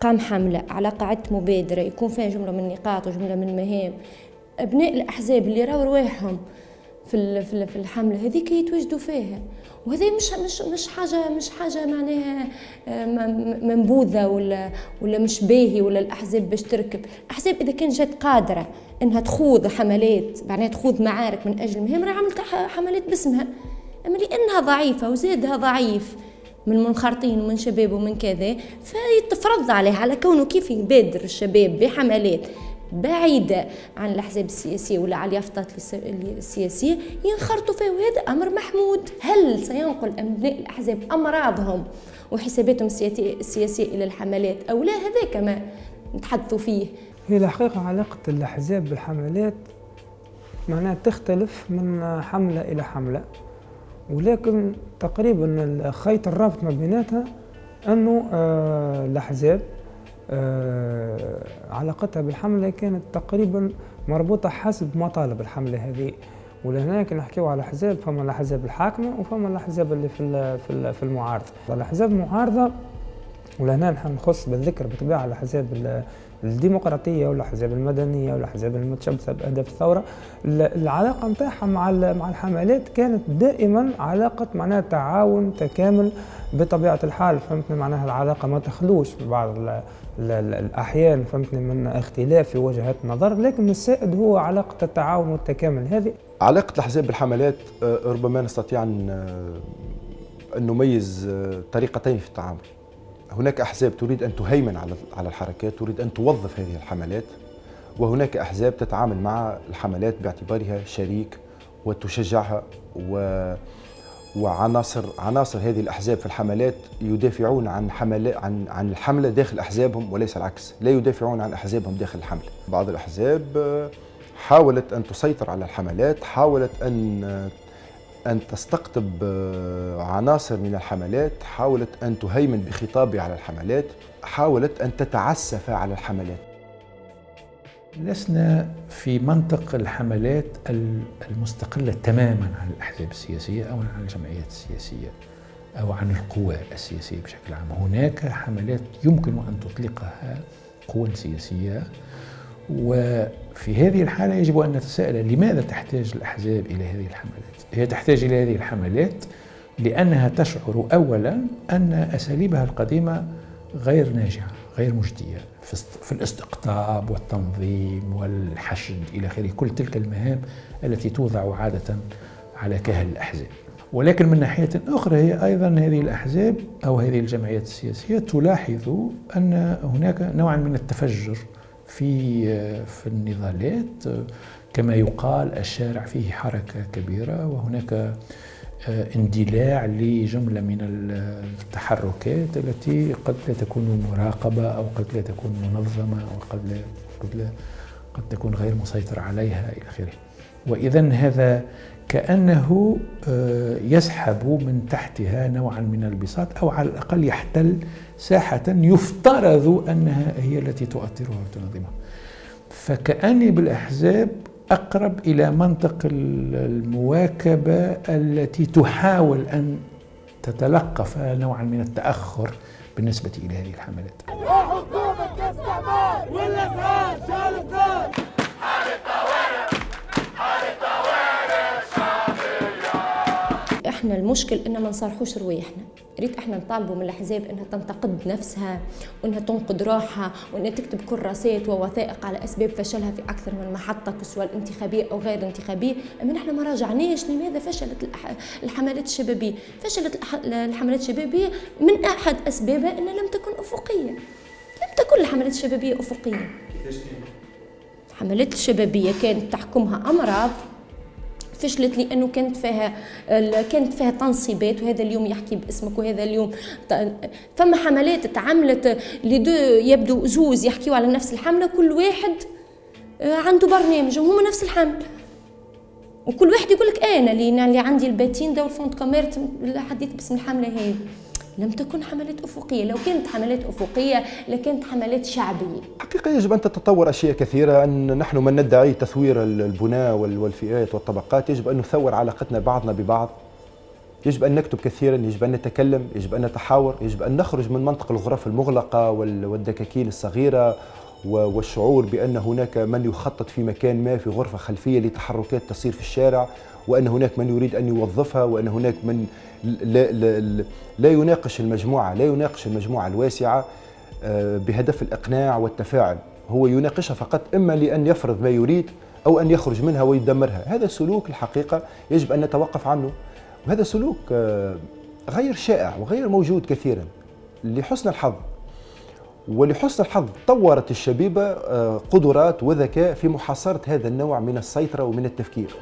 تقام حملة على قاعدة مبادرة يكون فيها جملة من النقاط وجملة من المهام أبناء الأحزاب اللي راوا رواحهم في في الحملة هذيك يتواجدوا فيها. وهذا مش مش مش حاجة مش حاجة معناها آه، منبوذة ولا ولا مش باهي ولا الأحزاب باش تركب. الأحزاب إذا كان جات قادرة إنها تخوض حملات معناها تخوض معارك من أجل المهام راه عملت حملات باسمها. أما لأنها ضعيفة وزادها ضعيف من منخرطين ومن شباب ومن كذا فيتفرض عليه على كونه كيف يبادر الشباب بحملات بعيدة عن الأحزاب السياسية ولا على اليافطات السياسية ينخرطوا فيه. وهذا أمر محمود. هل سينقل أبناء الأحزاب أمراضهم وحساباتهم السياسية إلى الحملات أو لا؟ هذا كما نتحدثوا فيه. هي الحقيقة علاقة الأحزاب بالحملات معناها تختلف من حملة إلى حملة. ولكن تقريبا خيط الرابط ما بيناتها أنه آه، الأحزاب آه، علاقتها بالحملة كانت تقريبا مربوطة حسب مطالب الحملة هذه. ولهناك نحكيو على احزاب فما الأحزاب الحاكمة وفما الأحزاب اللي في في المعارضة. الأحزاب المعارضة ولهنا نحن نخص بالذكر بطبيعة الأحزاب الديمقراطية والأحزاب المدنية والأحزاب المتشبثة بأهداف الثورة. العلاقة نتاعها مع مع الحملات كانت دائما علاقة معناها تعاون تكامل بطبيعة الحال. فهمتني؟ معناها العلاقة ما تخلوش بعض الأحيان. فهمتني؟ من اختلاف في وجهات النظر. لكن السائد هو علاقة التعاون والتكامل. هذه علاقة الأحزاب بالحملات آه، ربما نستطيع أن آه، نميز آه، طريقتين في التعامل. هناك أحزاب تريد أن تهيمن على الحركات تريد أن توظف هذه الحملات وهناك أحزاب تتعامل مع الحملات باعتبارها شريك وتشجعها و وعناصر عناصر هذه الأحزاب في الحملات يدافعون عن حملات عن عن الحملة داخل أحزابهم وليس العكس، لا يدافعون عن أحزابهم داخل الحمله. بعض الأحزاب حاولت أن تسيطر على الحملات، حاولت أن أن تستقطب آه، عناصر من الحملات حاولت أن تهيمن بخطابها على الحملات حاولت أن تتعسف على الحملات. لسنا في منطق الحملات المستقلة تماما عن الأحزاب السياسية أو عن الجمعيات السياسية أو عن القوى السياسية بشكل عام. هناك حملات يمكن أن تطلقها قوى سياسية وفي هذه الحالة يجب أن نتساءل لماذا تحتاج الأحزاب إلى هذه الحملات؟ هي تحتاج إلى هذه الحملات لأنها تشعر أولا أن أساليبها القديمة غير ناجعة غير مجدية في الاستقطاب والتنظيم والحشد إلى آخره كل تلك المهام التي توضع عادة على كاهل الأحزاب. ولكن من ناحية أخرى هي أيضا هذه الأحزاب أو هذه الجمعيات السياسية تلاحظ أن هناك نوعا من التفجر في في النضالات كما يقال الشارع فيه حركة كبيرة وهناك آه، اندلاع لجملة من التحركات التي قد لا تكون مراقبة أو قد لا تكون منظمة أو قد لا قد, لا قد تكون غير مسيطر عليها إلى آخره. وإذا هذا كأنه آه، يسحب من تحتها نوعا من البساط أو على الأقل يحتل ساحة يفترض أنها هي التي تؤطرها وتنظمها. فكأني بالأحزاب أقرب إلى منطق المواكبة التي تحاول أن تتلقف نوعا من التأخر بالنسبة إلى هذه الحملات. إحنا المشكل ان ما نصارحوش رواحنا ريت إحنا نطالبوا من الأحزاب إنها تنتقد نفسها وإنها تنقد روحها وإنها تكتب كراسات ووثائق على أسباب فشلها في أكثر من محطة سواء الانتخابية أو غير الانتخابيه أما نحن ما راجعناش لماذا فشلت الحملات الشبابية؟ فشلت الحملات الشبابية من أحد أسبابها إنها لم تكن أفقية. لم تكن الحملات الشبابية أفقية. الحملات الشبابية كانت تحكمها أمراض فشلت لأنه كانت فيها كانت فيها تنصيبات وهذا اليوم يحكي باسمك وهذا اليوم فما حملات تعملت لدو يبدو زوز يحكيوا على نفس الحملة كل واحد آه، عنده برنامج وهما نفس الحمله وكل واحد يقول لك أنا اللي عندي الباتين ده والفونت كوميرت الحديث باسم الحملة هذه لم تكن حملات أفقية. لو كانت حملات أفقية لكانت حملات شعبية. حقيقة يجب أن تتطور أشياء كثيرة أن نحن من ندعي تثوير البناء والفئات والطبقات. يجب أن نثور علاقتنا بعضنا ببعض. يجب أن نكتب كثيرا يجب أن نتكلم يجب أن نتحاور يجب أن نخرج من منطق الغرف المغلقة والدكاكين الصغيرة والشعور بأن هناك من يخطط في مكان ما في غرفة خلفية لتحركات تصير في الشارع وأن هناك من يريد أن يوظفها وأن هناك من لا, لا, لا يناقش المجموعة لا يناقش المجموعة الواسعة آه، بهدف الإقناع والتفاعل. هو يناقشها فقط إما لأن يفرض ما يريد أو أن يخرج منها ويدمرها. هذا سلوك الحقيقة يجب أن نتوقف عنه. وهذا سلوك آه، غير شائع وغير موجود كثيرا لحسن الحظ. ولحسن الحظ طورت الشبيبة آه، قدرات وذكاء في محاصرة هذا النوع من السيطرة ومن التفكير.